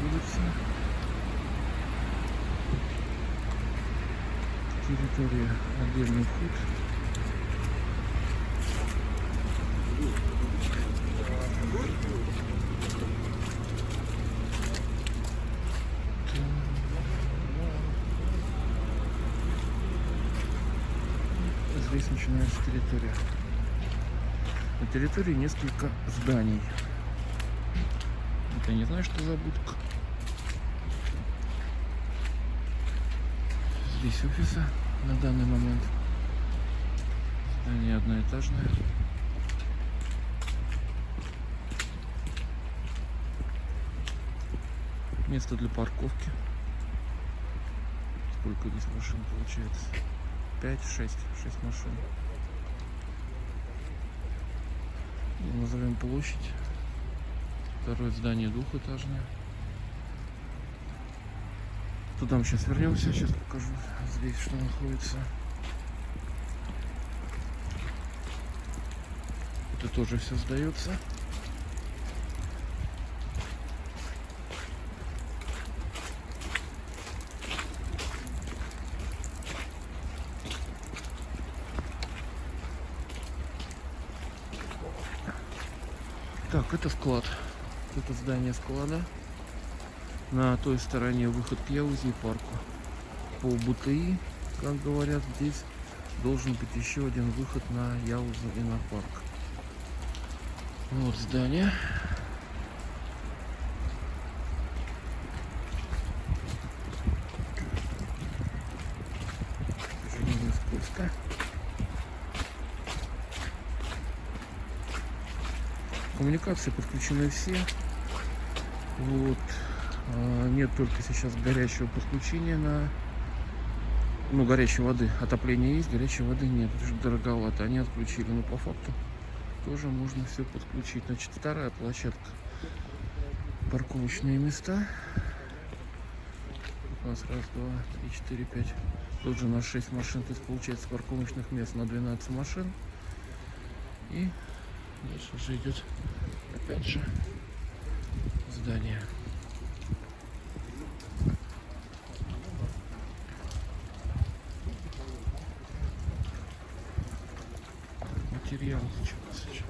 улица. Территория отдельный вход. Здесь начинается территория. На территории несколько зданий. Это я не знаю, что за будка. Здесь офисы на данный момент. Здание одноэтажное. Место для парковки. Сколько здесь машин получается? 5, 6, 6 машин. Назовем площадь. Второе здание двухэтажное. Туда мы сейчас вернемся, сейчас покажу здесь, что находится. Это тоже все сдается. Так, это склад. Это здание склада. На той стороне выход к Яузе и парку. По БТИ, как говорят, здесь должен быть еще один выход на Яузу и на парк. Вот здание. Коммуникации подключены все. Вот. А, Нет только сейчас горячего подключения на ну, горячей воды. Отопление есть, горячей воды нет. Это же дороговато. Они отключили. Но по факту тоже можно все подключить. Значит, вторая площадка. Парковочные места. У нас раз, два, три, четыре, пять. Тут же у нас 6 машин. То есть получается парковочных мест на 12 машин. И дальше же идет опять же здание. Материал сейчас.